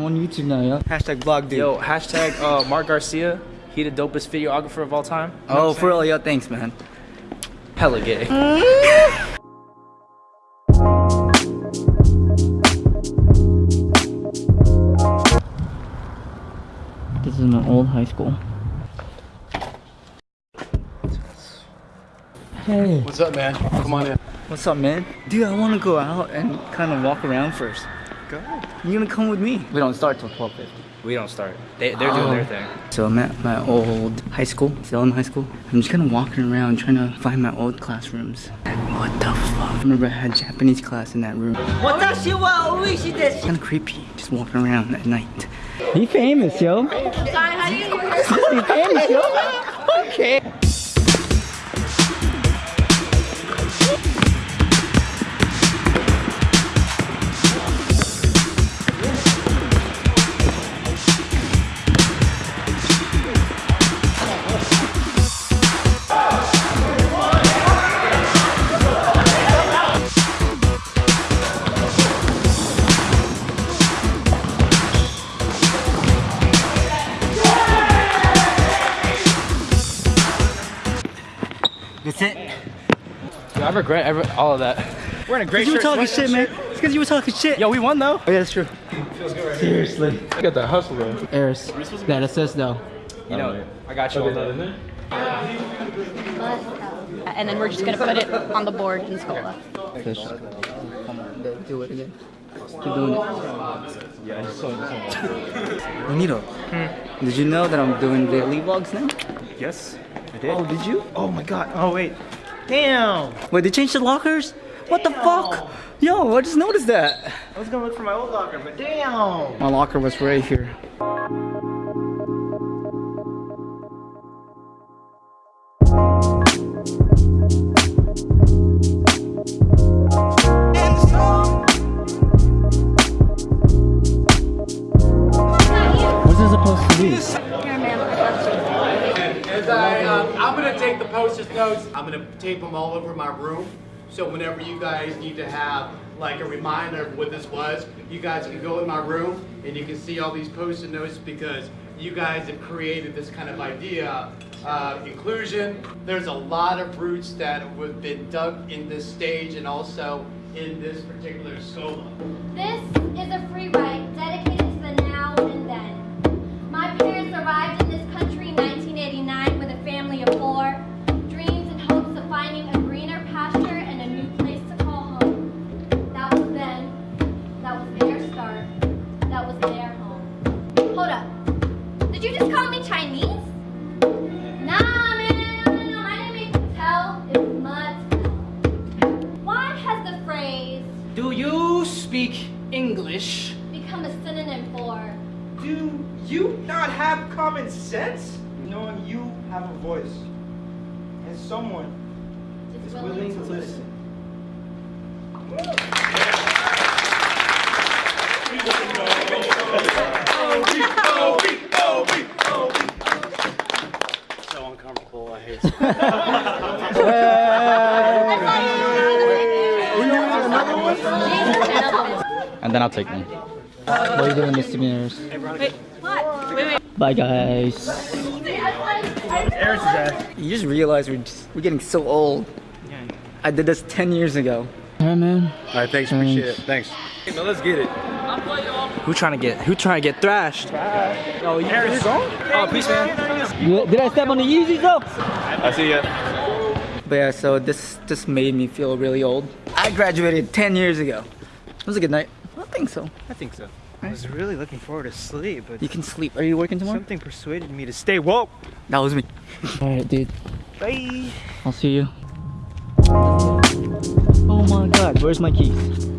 I'm on YouTube now, yo. Hashtag vlog dude. Yo, hashtag uh, Mark Garcia. He the dopest videographer of all time. You know oh, for real, yo, thanks, man. saying? Hella gay. This is my old high school. Hey, What's up, man? Come on in. what's up, man? Dude, I want to go out and kind of walk around first. Go. You gonna come with me? We don't start till 12:50. We don't start. They, they're doing their thing. So I'm at my old high school, still in high school. I'm just kind of walking around trying to find my old classrooms. What the fuck? I remember I had Japanese class in that room. Kind of creepy, just walking around at night. He famous, yo. He famous, yo. Okay. That's it. Yo, I regret every, all of that. We're in a great You were talking shit, man. It's because you were talking shit. Yo, we won though. Oh, yeah, that's true. Seriously. You got that hustle, though. Eris, that assist though. You know, I got you. all day. And then we're just gonna put it on the board in Scola. Fish. Do- do it again. Keep doing it. Yeah, I just saw it. Bonito, hmm. did you know that I'm doing daily vlogs now? Yes, I did. Oh, did you? Oh my god. Oh wait. Damn. Wait, they changed the lockers? What the fuck? Yo, I just noticed that. I was gonna look for my old locker, but damn. My locker was right here. Post-it notes. I'm gonna tape them all over my room. So whenever you guys need to have like a reminder of what this was, you guys can go in my room and you can see all these post-it notes because you guys have created this kind of idea. Uh, inclusion. There's a lot of roots that have been dug in this stage and also in this particular scola. This is a free ride Do you not have common sense? Knowing you have a voice and someone is is willing to listen. So uncomfortable. I hate oh, And then I'll take one. What are you doing, misdemeanors? Wait, what? Wait, wait. Bye, guys. Eris is at. You just realize we're just, we're getting so old. Yeah. I did this 10 years ago. Alright, man. All right, thanks. Appreciate it. Thanks. Hey, man, let's get it. Who trying to get? Who trying to get thrashed? Oh, you, you're going? Oh, peace, man. Did I step on the Yeezys though? I see ya. But yeah, so this just made me feel really old. I graduated 10 years ago. It was a good night. I think so. I think so. I was really looking forward to sleep, but You can sleep. Are you working tomorrow? something persuaded me to stay woke. That was me. Alright, dude. Bye. I'll see you. Oh my god, where's my keys?